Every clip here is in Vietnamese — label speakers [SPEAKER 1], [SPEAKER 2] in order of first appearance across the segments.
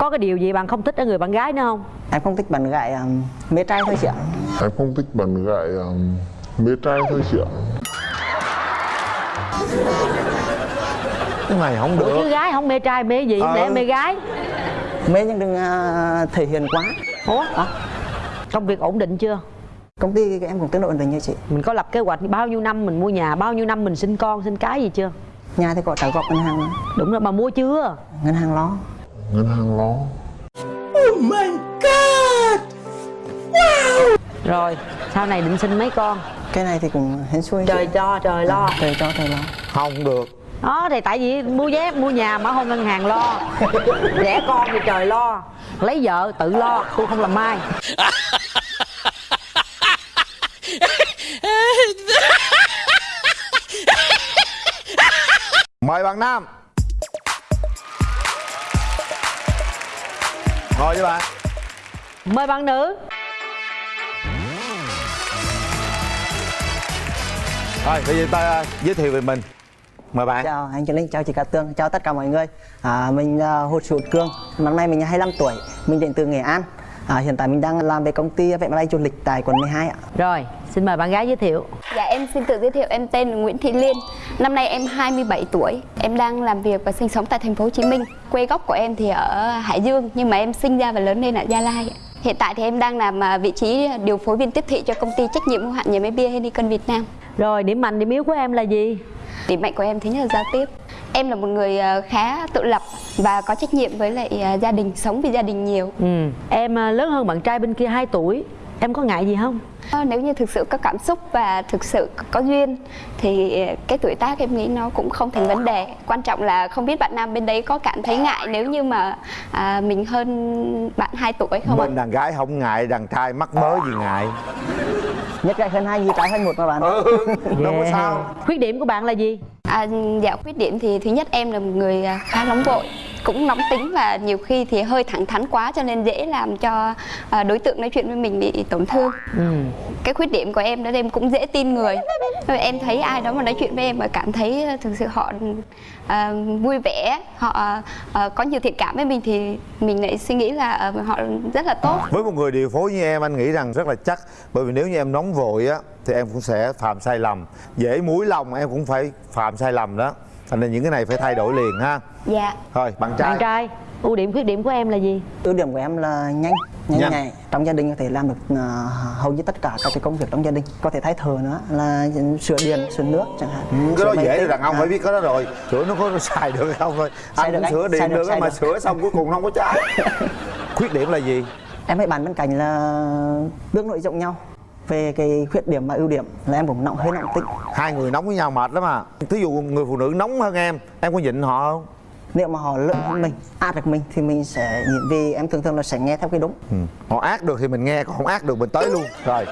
[SPEAKER 1] có cái điều gì bạn không thích ở người bạn gái nữa không?
[SPEAKER 2] Em không thích bạn gái um, mê trai thôi chị ạ.
[SPEAKER 3] Em không thích bạn gái um, mê trai thôi chị ạ.
[SPEAKER 4] Cái này không
[SPEAKER 1] Ủa
[SPEAKER 4] được.
[SPEAKER 1] chứ gái không mê trai mê gì?
[SPEAKER 4] Ờ.
[SPEAKER 1] để em mê gái.
[SPEAKER 2] Mê nhưng đừng uh, thể hiện quá.
[SPEAKER 1] Ủa? Công việc ổn định chưa?
[SPEAKER 2] Công ty em cũng tương đối ổn định như chị.
[SPEAKER 1] Mình có lập kế hoạch bao nhiêu năm mình mua nhà bao nhiêu năm mình sinh con sinh cái gì chưa?
[SPEAKER 2] Nhà thì có trả góp ngân hàng
[SPEAKER 1] đúng rồi mà mua chưa?
[SPEAKER 2] Ngân hàng lo
[SPEAKER 3] Ngân hàng lo.
[SPEAKER 1] Rồi sau này định sinh mấy con?
[SPEAKER 2] Cái này thì cũng hên xui
[SPEAKER 1] trời cho trời lo.
[SPEAKER 2] Trời cho trời lo.
[SPEAKER 4] Không được.
[SPEAKER 1] Đó thì tại vì mua vé mua nhà mà không ngân hàng lo. Đẻ con thì trời lo. Lấy vợ tự lo tôi không làm mai
[SPEAKER 4] mời bạn nam ngồi với bạn
[SPEAKER 1] mời bạn nữ.
[SPEAKER 4] Rồi bây giờ ta giới thiệu về mình. Mời bạn.
[SPEAKER 2] Chào anh Trần Linh chào chị Cát Tương chào tất cả mọi người. À, mình uh, Hồ Sĩ Hữu Cương năm nay mình 25 tuổi mình đến từ Nghệ An à, hiện tại mình đang làm về công ty vé máy bay du lịch tại quận 12 ạ
[SPEAKER 1] rồi xin mời bạn gái giới thiệu
[SPEAKER 5] Dạ em xin tự giới thiệu em tên là Nguyễn Thị Liên. Năm nay em 27 tuổi. Em đang làm việc và sinh sống tại thành phố Hồ Chí Minh. Quê gốc của em thì ở Hải Dương nhưng mà em sinh ra và lớn lên ở Gia Lai. Hiện tại thì em đang làm à, vị trí điều phối viên tiếp thị cho công ty trách nhiệm hữu hạn nhà máy bia Heineken Việt Nam.
[SPEAKER 1] Rồi điểm mạnh điểm yếu của em là gì
[SPEAKER 5] Điểm mạnh của em thứ nhất là giao tiếp. Em là một người à, khá tự lập và có trách nhiệm với lại à, gia đình, sống vì gia đình nhiều.
[SPEAKER 1] ừ em à, lớn hơn bạn trai bên kia 2 tuổi em có ngại gì không?
[SPEAKER 5] Ờ, Nếu như thực sự có cảm xúc và thực sự có duyên thì cái tuổi tác em nghĩ nó cũng không thành vấn đề. Quan trọng là không biết bạn nam bên đấy có cảm thấy ngại nếu như mà à, mình hơn bạn 2 tuổi không ạ?
[SPEAKER 4] mình đàn gái không ngại đàn trai mắc mớ gì ngại.
[SPEAKER 2] Nhất trai hơn hai như trái hơn một mà bạn.
[SPEAKER 4] Ừ đâu có sao.
[SPEAKER 1] Khuyết điểm của bạn là gì?
[SPEAKER 5] À, dạ khuyết điểm thì thứ nhất em là một người à, khá nóng vội cũng nóng tính và nhiều khi thì hơi thẳng thắn quá cho nên dễ làm cho à, đối tượng nói chuyện với mình bị tổn thương.
[SPEAKER 1] Ừ.
[SPEAKER 5] Cái khuyết điểm của em đó em cũng dễ tin người. Rồi em thấy ai đó mà nói chuyện với em mà cảm thấy ờ, thực sự họ à, vui vẻ họ à, có nhiều thiện cảm với mình thì mình lại suy nghĩ là ờ, họ rất là tốt.
[SPEAKER 4] Với một người điều phối như em anh nghĩ rằng rất là chắc. Bởi vì nếu như em nóng vội á thì em cũng sẽ phạm sai lầm. Dễ mũi lòng em cũng phải phạm sai lầm đó thành nên những cái này phải thay đổi liền ha.
[SPEAKER 5] Dạ.
[SPEAKER 4] Thôi bạn trai.
[SPEAKER 1] Bạn trai ưu điểm khuyết điểm của em là gì?
[SPEAKER 2] Ưu điểm của em là nhanh nhanh
[SPEAKER 4] Nhanh.
[SPEAKER 2] nhạy. Trong gia đình có thể làm được à, hầu như tất cả các cái công việc trong gia đình. Có thể thay thờ nữa là sửa điện sửa nước chẳng hạn.
[SPEAKER 4] Ừ, cái đó dễ rồi đàn ông
[SPEAKER 2] À,
[SPEAKER 4] phải biết cái đó rồi. Sửa nó có xài được không thôi. Anh
[SPEAKER 2] được
[SPEAKER 4] cũng
[SPEAKER 2] anh,
[SPEAKER 4] sửa
[SPEAKER 2] xài
[SPEAKER 4] điện
[SPEAKER 2] được,
[SPEAKER 4] được
[SPEAKER 2] xài
[SPEAKER 4] mà
[SPEAKER 2] được.
[SPEAKER 4] sửa xong cuối cùng nó không có trái. Khuyết điểm là gì?
[SPEAKER 2] Em với bạn bên cạnh là bước nội rộng nhau về cái khuyết điểm và ưu điểm là em cũng nọng hơi nọng tính.
[SPEAKER 4] Hai người nóng với nhau mệt lắm à. Thí dụ người phụ nữ nóng hơn em em có nhịn họ không?
[SPEAKER 2] Nếu mà họ lớn hơn mình át được mình thì mình sẽ nhịn vì em thường thường là sẽ nghe theo cái đúng.
[SPEAKER 4] Ừ. họ ác được thì mình nghe còn không ác được mình tới luôn. Rồi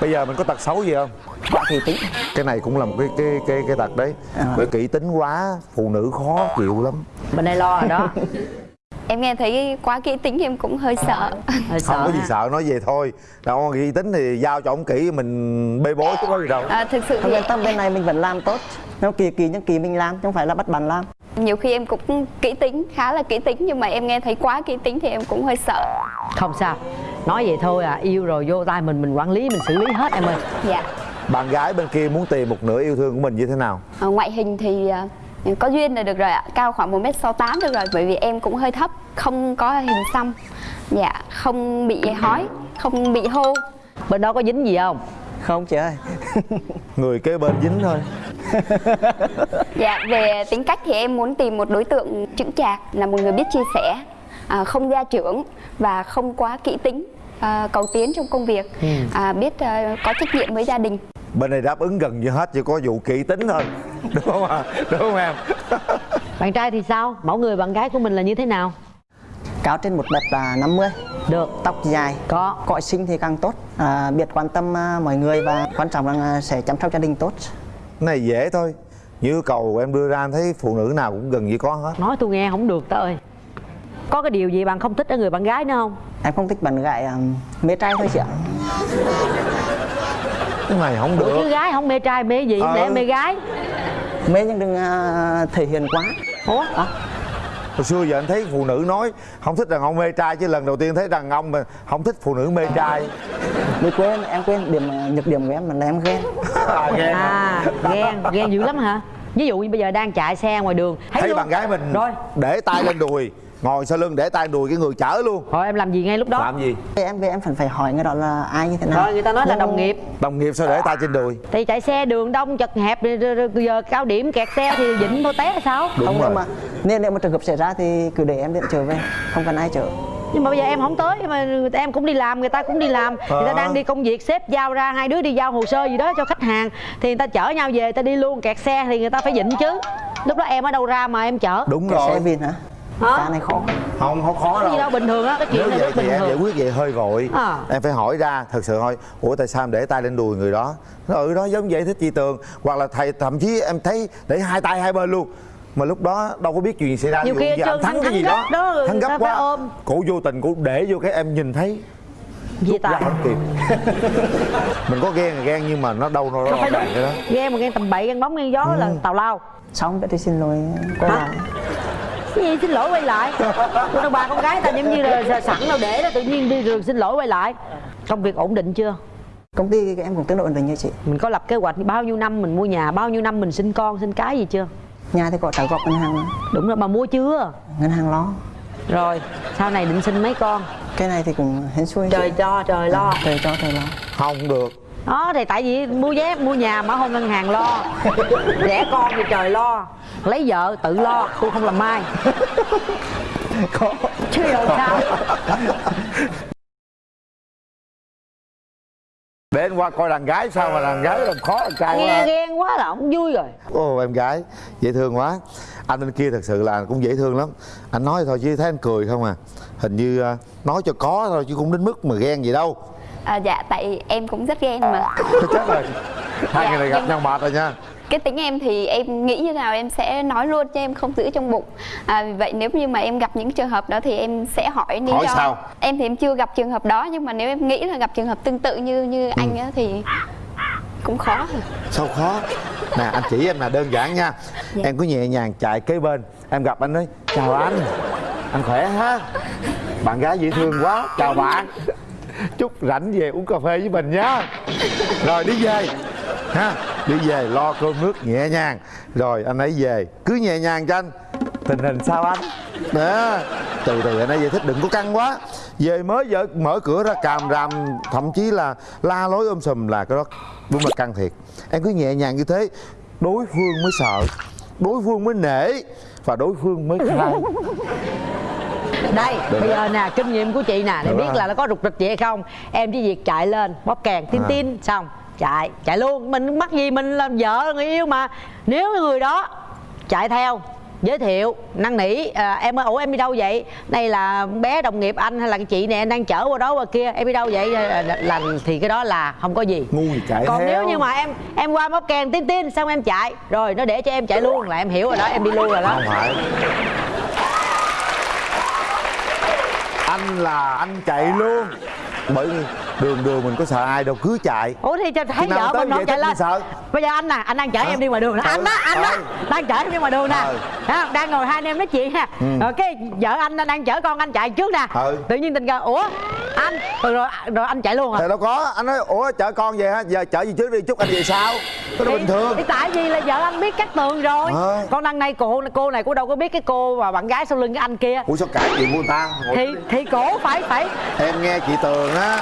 [SPEAKER 4] bây giờ mình có tật xấu gì không?
[SPEAKER 2] Quá kỳ tính.
[SPEAKER 4] Cái này cũng là một cái cái cái cái tật đấy.
[SPEAKER 2] À.
[SPEAKER 4] bởi kỹ tính quá phụ nữ khó chịu lắm.
[SPEAKER 1] Bên đây lo rồi đó
[SPEAKER 5] em nghe thấy quá kỹ tính thì em cũng hơi sợ.
[SPEAKER 1] Hơi sợ
[SPEAKER 4] không có gì sợ nói về thôi. Đâu kỹ tính thì giao cho ông kỹ mình bê bối chứ có gì đâu.
[SPEAKER 5] À, thực sự
[SPEAKER 2] không
[SPEAKER 5] thì
[SPEAKER 2] yên tâm bên này mình vẫn làm tốt. Nếu kỳ kỳ những kỳ mình làm chứ không phải là bắt bạn làm.
[SPEAKER 5] Nhiều khi em cũng kỹ tính khá là kỹ tính nhưng mà em nghe thấy quá kỹ tính thì em cũng hơi sợ.
[SPEAKER 1] Không sao. Nói vậy thôi à yêu rồi vô tay mình mình quản lý mình xử lý hết em ơi.
[SPEAKER 5] Dạ.
[SPEAKER 4] Bạn gái bên kia muốn tìm một nửa yêu thương của mình như thế nào?
[SPEAKER 5] Ờ, ngoại hình thì à, có duyên là được rồi ạ. Cao khoảng 1m68 được rồi bởi vì em cũng hơi thấp không có hình xăm. Dạ không bị hói không bị hô.
[SPEAKER 1] Bên đó có dính gì không?
[SPEAKER 2] Không chị ơi.
[SPEAKER 4] Người kế bên dính thôi.
[SPEAKER 5] Dạ về tính cách thì em muốn tìm một đối tượng chững chạc là một người biết chia sẻ à, không gia trưởng và không quá kỹ tính à, cầu tiến trong công việc à, biết à, có trách nhiệm với gia đình.
[SPEAKER 4] Bên này đáp ứng gần như hết chỉ có vụ kỹ tính thôi đúng không ạ? Đúng không em?
[SPEAKER 1] Bạn trai thì sao? Mẫu người bạn gái của mình là như thế nào?
[SPEAKER 2] Cao trên một mét là 50
[SPEAKER 1] được.
[SPEAKER 2] Tóc dài.
[SPEAKER 1] Có.
[SPEAKER 2] Cõi sinh thì càng tốt. À, biết quan tâm à, mọi người và quan trọng là sẽ chăm sóc gia đình tốt.
[SPEAKER 4] Cái này dễ thôi. Như cầu em đưa ra em thấy phụ nữ nào cũng gần như có hết.
[SPEAKER 1] Nói tôi nghe không được tớ ơi. Có cái điều gì bạn không thích ở người bạn gái nữa không?
[SPEAKER 2] Em không thích bạn gái à, mê trai thôi chị ạ.
[SPEAKER 4] Cái này không
[SPEAKER 1] Ủa chứ
[SPEAKER 4] được
[SPEAKER 1] gái không mê trai mê gì?
[SPEAKER 4] Ờ.
[SPEAKER 1] để mê gái
[SPEAKER 2] mê nhưng đừng à, thể hiện quá.
[SPEAKER 1] Ủa
[SPEAKER 4] hồi xưa giờ anh thấy phụ nữ nói không thích đàn ông mê trai chứ lần đầu tiên thấy đàn ông mà không thích phụ nữ mê trai.
[SPEAKER 2] Mới quên em quên điểm ờ, nhược điểm của em là em ghen.
[SPEAKER 4] À, ghen
[SPEAKER 1] à ghen ghen dữ lắm hả? Ví dụ như bây giờ đang chạy xe ngoài đường
[SPEAKER 4] thấy
[SPEAKER 1] luôn.
[SPEAKER 4] bạn gái mình
[SPEAKER 1] rồi.
[SPEAKER 4] để tay lên đùi ngồi sau lưng để tay đùi cái người chở luôn.
[SPEAKER 1] Rồi em làm gì ngay lúc đó?
[SPEAKER 4] Làm gì?
[SPEAKER 2] Thì em về em phải phải hỏi người đó là ai như thế nào.
[SPEAKER 1] Rồi người ta nói là đồng nghiệp.
[SPEAKER 4] Đồng nghiệp sao để tay trên đùi?
[SPEAKER 1] Thì chạy xe đường đông chật hẹp rồi- rồi- rồi giờ cao điểm kẹt xe thì dịnh thôi té sao?
[SPEAKER 4] Đúng
[SPEAKER 2] không
[SPEAKER 4] rồi.
[SPEAKER 2] nhưng mà nếu nếu mà trường hợp xảy ra thì cứ để em điện trở về không cần ai chở.
[SPEAKER 1] Nhưng mà bây giờ em không tới mà người ta em cũng đi làm người ta cũng đi làm. Người ta đang đi công việc sếp giao ra hai đứa đi giao hồ sơ gì đó cho khách hàng thì người ta chở nhau về người ta đi luôn kẹt xe thì người ta phải dịnh chứ. Lúc đó em ở đâu ra mà em chở?
[SPEAKER 4] Đúng
[SPEAKER 2] cái xe
[SPEAKER 4] rồi.
[SPEAKER 2] Vin hả
[SPEAKER 1] Hả?
[SPEAKER 2] cái này khó.
[SPEAKER 4] Không không khó
[SPEAKER 1] cái gì đâu.
[SPEAKER 4] đâu
[SPEAKER 1] bình thường á cái chuyện
[SPEAKER 4] nếu
[SPEAKER 1] này
[SPEAKER 4] vậy thì
[SPEAKER 1] bình
[SPEAKER 4] em giải quyết vậy hơi vội
[SPEAKER 1] À.
[SPEAKER 4] em phải hỏi ra thật sự thôi. Ủa tại sao em để tay lên đùi người đó? Nó ừ đó giống vậy thích chị tường. Hoặc là thầy thậm chí em thấy để hai tay hai bên luôn. Mà lúc đó đâu có biết chuyện gì xảy ra.
[SPEAKER 1] Nhiều khi
[SPEAKER 4] thắng
[SPEAKER 1] thắng
[SPEAKER 4] cái gì đó,
[SPEAKER 1] đó,
[SPEAKER 4] thắng gấp quá
[SPEAKER 1] ôm.
[SPEAKER 4] cổ vô tình cổ để vô cái em nhìn thấy. Ra
[SPEAKER 1] tài
[SPEAKER 4] không kịp. Mình có ghen thì ghen nhưng mà nó đâu nó rõ
[SPEAKER 1] đúng
[SPEAKER 4] ràng cái đó.
[SPEAKER 1] ghen mà ghen tầm bậy ghen bóng ghen gió là tào lao.
[SPEAKER 2] Xong cái thì xin lỗi.
[SPEAKER 1] Hả?
[SPEAKER 2] lại
[SPEAKER 1] cái gì? Xin lỗi quay lại. Tôi đâu bà con gái ta giống như là sẵn đâu để đó tự nhiên đi rồi xin lỗi quay lại. Công việc ổn định chưa?
[SPEAKER 2] Công ty em cũng tương đối ổn định như chị.
[SPEAKER 1] Mình có lập kế hoạch bao nhiêu năm mình mua nhà bao nhiêu năm mình sinh con sinh cái gì chưa?
[SPEAKER 2] Nhà thì có trả góp ngân hàng
[SPEAKER 1] đúng rồi mà mua chưa?
[SPEAKER 2] Ngân hàng lo.
[SPEAKER 1] Rồi sau này định sinh mấy con?
[SPEAKER 2] Cái này thì cũng hên xui
[SPEAKER 1] trời cho trời lo.
[SPEAKER 2] Trời cho trời lo.
[SPEAKER 4] Không được.
[SPEAKER 1] Đó thì tại vì mua vé mua nhà mà không ngân hàng lo. Đẻ con thì trời lo lấy vợ tự lo tôi không làm mai chứ rồi sao.
[SPEAKER 4] Để anh qua coi đàn gái sao mà đàn gái làm khó đàn trai
[SPEAKER 1] nghe
[SPEAKER 4] quá.
[SPEAKER 1] ghen quá là không vui rồi.
[SPEAKER 4] Ồ em gái dễ thương quá. Anh bên kia thật sự là cũng dễ thương lắm. Anh nói thôi chứ thấy anh cười không à. Hình như à, nói cho có thôi chứ cũng đến mức mà ghen gì đâu.
[SPEAKER 5] À, dạ tại em cũng rất ghen mà.
[SPEAKER 4] Chết rồi Hai
[SPEAKER 5] Dạ,
[SPEAKER 4] người này gặp
[SPEAKER 5] nhưng-
[SPEAKER 4] nhau mệt rồi nha
[SPEAKER 5] cái tính em thì em nghĩ như nào em sẽ nói luôn cho em không giữ trong bụng. À, vì vậy nếu như mà em gặp những trường hợp đó thì em sẽ hỏi lý
[SPEAKER 4] Hỏi
[SPEAKER 5] do.
[SPEAKER 4] sao?
[SPEAKER 5] em thì em chưa gặp trường hợp đó nhưng mà nếu em nghĩ là gặp trường hợp tương tự như như
[SPEAKER 4] Ừ.
[SPEAKER 5] anh á thì cũng khó.
[SPEAKER 4] Sao khó? Nè anh chỉ em là đơn giản nha.
[SPEAKER 5] Dạ.
[SPEAKER 4] Em cứ nhẹ nhàng chạy kế bên. Em gặp anh nói chào anh. Anh khỏe ha? Bạn gái dễ thương quá. Chào bạn. Chút rảnh về uống cà phê với mình nhá Rồi đi về. Ha Đi về lo cơm nước nhẹ nhàng. Rồi anh ấy về. Cứ nhẹ nhàng cho anh. Tình hình sao anh? Đó từ từ anh ấy giải thích đừng có căng quá. Về mới vợ mở cửa ra càm ràm thậm chí là la lối ôm sùm là cái đó đúng là căng thiệt. Em cứ nhẹ nhàng như thế đối phương mới sợ đối phương mới nể và đối phương mới khai.
[SPEAKER 1] Đây
[SPEAKER 4] Được.
[SPEAKER 1] bây
[SPEAKER 4] rồi.
[SPEAKER 1] giờ nè kinh nghiệm của chị nè để
[SPEAKER 4] Được
[SPEAKER 1] biết
[SPEAKER 4] rồi.
[SPEAKER 1] là nó có rục rịch gì hay không. Em chỉ việc chạy lên bóp kèn tin
[SPEAKER 4] À.
[SPEAKER 1] tin xong chạy chạy luôn. Mình mắc gì mình là vợ người yêu mà. Nếu người đó chạy theo giới thiệu năn nỉ à, em ơi ủa em đi đâu vậy? Đây là bé đồng nghiệp anh hay là cái chị em đang chở qua đó qua kia em đi đâu vậy? Là, là, là thì cái đó là không có gì.
[SPEAKER 4] Ngu gì chạy
[SPEAKER 1] còn
[SPEAKER 4] theo.
[SPEAKER 1] nếu như mà em em qua bóp kèn tin tin xong em chạy. Rồi nó để cho em chạy luôn là em hiểu rồi đó em đi luôn rồi đó.
[SPEAKER 4] Không phải. Anh là anh chạy luôn. Bởi đường đường mình có sợ ai đâu cứ chạy
[SPEAKER 1] ủa thì cho thấy vợ mình
[SPEAKER 4] vậy
[SPEAKER 1] chạy lên
[SPEAKER 4] sợ.
[SPEAKER 1] Bây giờ anh nè anh đang chở
[SPEAKER 4] Hả?
[SPEAKER 1] em đi ngoài đường nè.
[SPEAKER 4] Ừ,
[SPEAKER 1] anh đó anh đó
[SPEAKER 4] ừ.
[SPEAKER 1] đang chở em đi ngoài đường nè.
[SPEAKER 4] Ừ.
[SPEAKER 1] Đó, đang ngồi hai anh em nói chuyện ha. Rồi cái vợ anh đang chở con anh chạy trước nè.
[SPEAKER 4] Ừ.
[SPEAKER 1] tự nhiên tình cờ ủa anh rồi, rồi rồi anh chạy luôn à?
[SPEAKER 4] Thì đâu có anh nói ủa chở con về hả? Giờ chở gì trước đi chút anh về sau. Cái đó bình thường.
[SPEAKER 1] thì tại vì là vợ anh biết cắt tường rồi.
[SPEAKER 4] Ờ.
[SPEAKER 1] còn đằng này cô cô này cô đâu có biết cái cô và bạn gái sau lưng cái anh kia.
[SPEAKER 4] Ủa sao cãi chuyện của ta Ngồi
[SPEAKER 1] thì thì cổ phải phải
[SPEAKER 4] em nghe chị tường á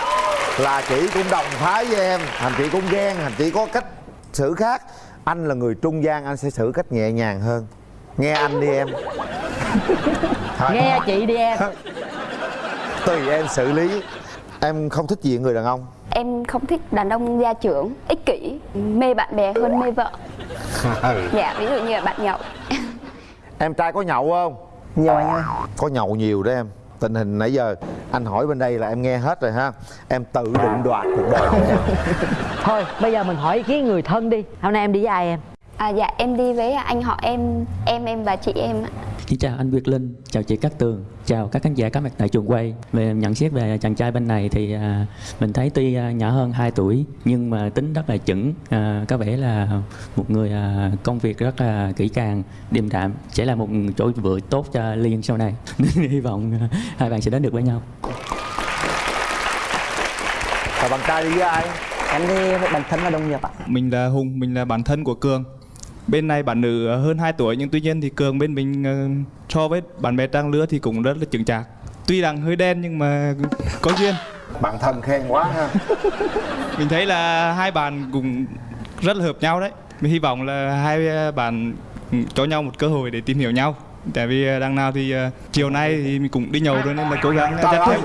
[SPEAKER 4] là chị cũng đồng phái với em. Thành chị cũng ghen thành chị có cách xử khác. Anh là người trung gian anh sẽ xử cách nhẹ nhàng hơn. Nghe anh đi em. Thôi,
[SPEAKER 1] nghe chị đi em.
[SPEAKER 4] Tùy em xử lý. Em không thích gì người đàn ông.
[SPEAKER 5] Em không thích đàn ông gia trưởng ích kỷ mê bạn bè hơn mê vợ. Dạ ví dụ như là bạn nhậu.
[SPEAKER 4] Em trai có nhậu không?
[SPEAKER 2] Nhiều anh ơi
[SPEAKER 4] có nhậu nhiều đó em. Tình hình nãy giờ anh hỏi bên đây là em nghe hết rồi ha. Em tự định đoạt cuộc đời của em
[SPEAKER 1] thôi bây giờ mình hỏi ý kiến người thân đi hôm nay em đi với ai em
[SPEAKER 5] à, dạ em đi với anh họ em em em và chị em ạ
[SPEAKER 6] Xin chào anh Việt Linh, chào chị Cát Tường, chào các khán giả có mặt tại trường quay. Về nhận xét về chàng trai bên này thì à, mình thấy tuy à, nhỏ hơn 2 tuổi nhưng mà tính rất là chững, à, có vẻ là một người à, công việc rất là kỹ càng, điềm đạm, sẽ là một chỗ vựa tốt cho Liên sau này. Nên hy vọng à, hai bạn sẽ đến được với nhau.
[SPEAKER 4] Và bạn trai đi với ai?
[SPEAKER 2] Em đi với bản thân là đồng nghiệp ạ
[SPEAKER 7] Mình là Hùng, mình là bạn thân của Cường. Bên này bạn nữ hơn 2 tuổi nhưng tuy nhiên thì Cường bên mình ờ, so với bạn bè trang lứa thì cũng rất là chững chạc. Tuy rằng hơi đen nhưng mà có duyên.
[SPEAKER 4] Bạn thân khen quá ha
[SPEAKER 7] Mình thấy là hai bạn cũng rất là hợp nhau đấy. Mình hy vọng là hai ờ, bạn cho nhau một cơ hội để tìm hiểu nhau. Tại vì ờ, đằng nào thì ờ, chiều nay thì mình cũng đi nhậu rồi nên là cố gắng
[SPEAKER 4] ơi.
[SPEAKER 7] thêm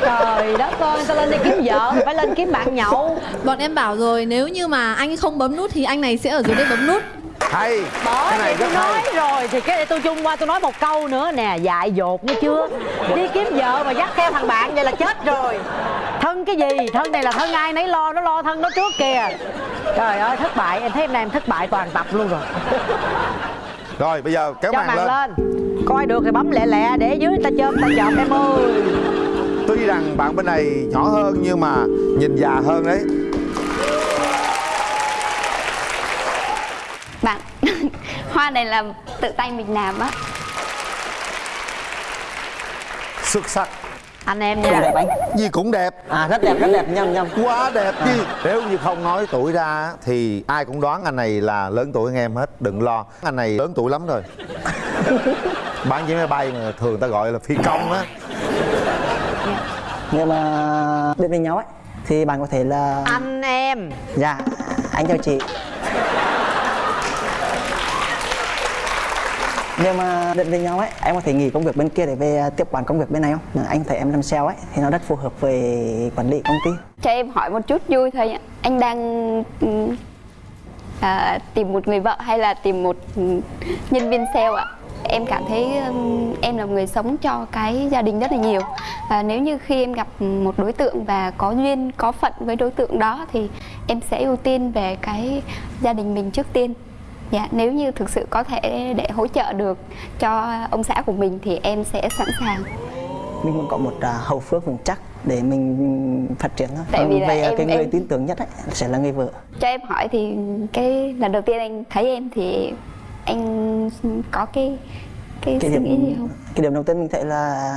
[SPEAKER 1] trời đất ơi tao lên đây kiếm vợ? Phải lên kiếm bạn nhậu.
[SPEAKER 8] Bọn em bảo rồi nếu như mà anh không bấm nút thì anh này sẽ ở dưới đây bấm nút.
[SPEAKER 4] Hay.
[SPEAKER 1] Bởi
[SPEAKER 4] Cái này
[SPEAKER 1] vì tôi
[SPEAKER 4] rất hay.
[SPEAKER 1] nói rồi thì cái này tôi chung qua tôi nói một câu nữa nè dại dột nghe chưa? Đi kiếm vợ mà dắt theo thằng bạn vậy là chết rồi. Thân cái gì? Thân này là thân ai nấy lo nó lo thân nó trước kìa. Trời ơi thất bại. Em thấy em này em thất bại toàn tập luôn rồi
[SPEAKER 4] Rồi bây giờ kéo màn
[SPEAKER 1] màn
[SPEAKER 4] lên.
[SPEAKER 1] lên. Coi được thì bấm lẹ lẹ để dưới ta chôm ta chọt em ơi.
[SPEAKER 4] Tuy rằng bạn bên này nhỏ hơn nhưng mà nhìn già hơn đấy.
[SPEAKER 5] Bạn hoa này là tự tay mình làm á.
[SPEAKER 4] Xuất sắc
[SPEAKER 1] anh em nha.
[SPEAKER 2] Đẹp. Anh
[SPEAKER 4] Gì cũng đẹp.
[SPEAKER 2] À rất đẹp rất đẹp. Nhầm nhầm
[SPEAKER 4] Quá đẹp chứ Nếu như không nói tuổi ra Thì ai cũng đoán anh này là lớn tuổi hơn em hết. Đừng lo. Anh này lớn tuổi lắm rồi. Bán vé máy bay mà thường ta gọi là phi công á.
[SPEAKER 2] Nhưng mà biết với nhau ấy thì bạn có thể là
[SPEAKER 1] anh em.
[SPEAKER 2] Dạ anh chào chị nhưng mà định với nhau ấy em có thể nghỉ công việc bên kia để về à, tiếp quản công việc bên này không? Anh thấy em làm sale ấy thì nó rất phù hợp về quản lý công ty.
[SPEAKER 5] Cho em hỏi một chút vui thôi ạ anh đang ừ, à, tìm một người vợ hay là tìm một nhân viên sale ạ? Em cảm thấy em là người sống cho cái gia đình rất là nhiều. Và nếu như khi em gặp một đối tượng và có duyên có phận với đối tượng đó thì em sẽ ưu tiên về cái gia đình mình trước tiên dạ nếu như thực sự có thể để hỗ trợ được cho ông xã của mình thì em sẽ sẵn sàng.
[SPEAKER 2] Mình muốn có một à, hậu phước vững chắc để mình phát triển thôi.
[SPEAKER 5] Tại vì
[SPEAKER 2] Còn
[SPEAKER 5] là
[SPEAKER 2] về
[SPEAKER 5] em-
[SPEAKER 2] cái người
[SPEAKER 5] em-
[SPEAKER 2] tin tưởng nhất ấy sẽ là người vợ.
[SPEAKER 5] Cho em hỏi thì cái lần đầu tiên anh thấy em thì anh có cái cái,
[SPEAKER 2] cái
[SPEAKER 5] suy nghĩ gì không?
[SPEAKER 2] cái điểm đầu tiên mình thấy là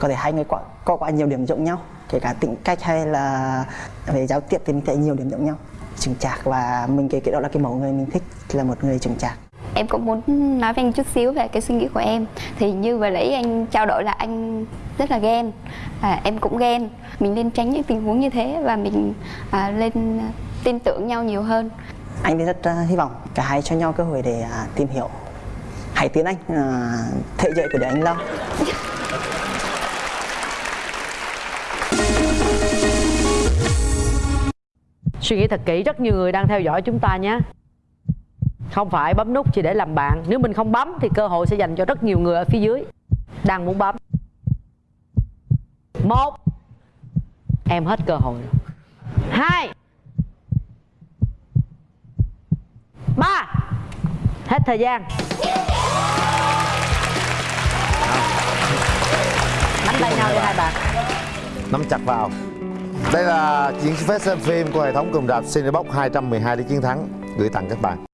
[SPEAKER 2] có thể hai người có, có quá nhiều điểm giống nhau kể cả tính cách hay là về giao tiếp thì mình thấy nhiều điểm giống nhau. Chững chạc và mình cái cái đó là cái mẫu người mình thích là một người chững chạc.
[SPEAKER 5] Em cũng muốn nói với anh chút xíu về cái suy nghĩ của em. Thì như vừa nãy anh trao đổi là anh rất là ghen. À, em cũng ghen. Mình nên tránh những tình huống như thế và mình à, lên tin tưởng nhau nhiều hơn.
[SPEAKER 2] Anh thì rất à, hy vọng cả hai cho nhau cơ hội để à, tìm hiểu. Hãy tiến anh à, thể dậy của để anh lâu
[SPEAKER 1] suy nghĩ thật kỹ rất nhiều người đang theo dõi chúng ta nhé không phải bấm nút chỉ để làm bạn. Nếu mình không bấm thì cơ hội sẽ dành cho rất nhiều người ở phía dưới. Đang muốn bấm. Một. Em hết cơ hội rồi. Hai. Ba. Hết thời gian. Nắm tay nhau đi hai bạn.
[SPEAKER 4] Nắm chặt vào. Đây là chiến phép xem phim của hệ thống cùng rạp Cinebox 212 để chiến thắng. Gửi tặng các bạn.